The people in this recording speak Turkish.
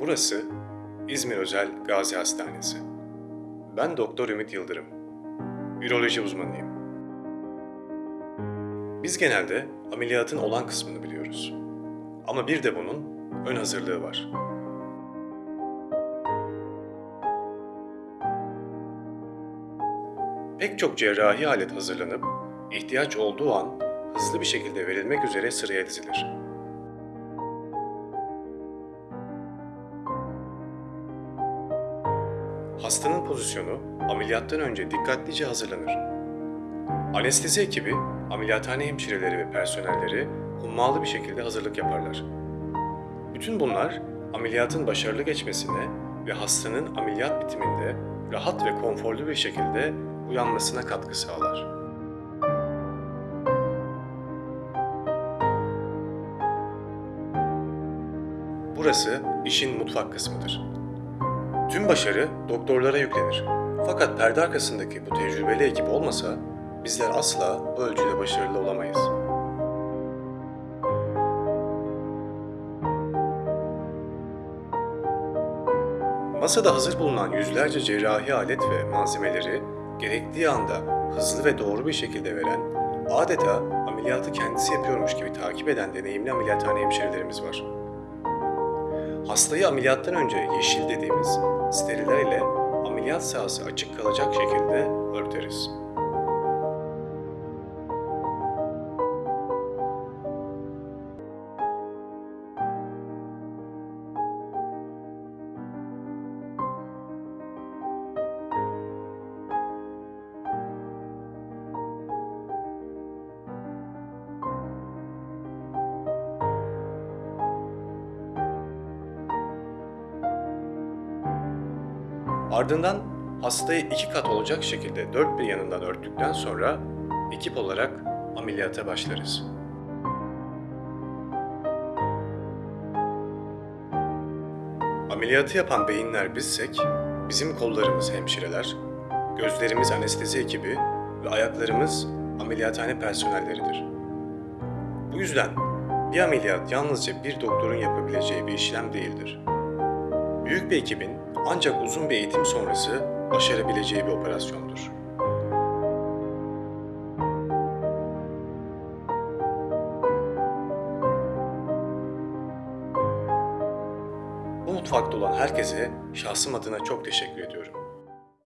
Burası İzmir Özel Gazi Hastanesi. Ben Doktor Ümit Yıldırım. Üroloji uzmanıyım. Biz genelde ameliyatın olan kısmını biliyoruz. Ama bir de bunun ön hazırlığı var. Pek çok cerrahi alet hazırlanıp ihtiyaç olduğu an hızlı bir şekilde verilmek üzere sıraya dizilir. Hastanın pozisyonu ameliyattan önce dikkatlice hazırlanır. Anestezi ekibi, ameliyathane hemşireleri ve personelleri hummalı bir şekilde hazırlık yaparlar. Bütün bunlar ameliyatın başarılı geçmesine ve hastanın ameliyat bitiminde rahat ve konforlu bir şekilde uyanmasına katkı sağlar. Burası işin mutfak kısmıdır. Tüm başarı doktorlara yüklenir. Fakat perde arkasındaki bu tecrübeli ekip olmasa bizler asla bu ölçüde başarılı olamayız. Masada hazır bulunan yüzlerce cerrahi alet ve malzemeleri gerektiği anda hızlı ve doğru bir şekilde veren, adeta ameliyatı kendisi yapıyormuş gibi takip eden deneyimli ameliyathane hemşirelerimiz var. Hastayı ameliyattan önce yeşil dediğimiz steriller ile ameliyat sahası açık kalacak şekilde örteriz. Ardından hastayı iki kat olacak şekilde dört bir yanından örttükten sonra ekip olarak ameliyata başlarız. Ameliyatı yapan beyinler bizsek, bizim kollarımız hemşireler, gözlerimiz anestezi ekibi ve ayaklarımız ameliyathane personelleridir. Bu yüzden bir ameliyat yalnızca bir doktorun yapabileceği bir işlem değildir. Büyük bir ekibin ancak uzun bir eğitim sonrası başarabileceği bir operasyondur. Bu mutfakta olan herkese şahsım adına çok teşekkür ediyorum.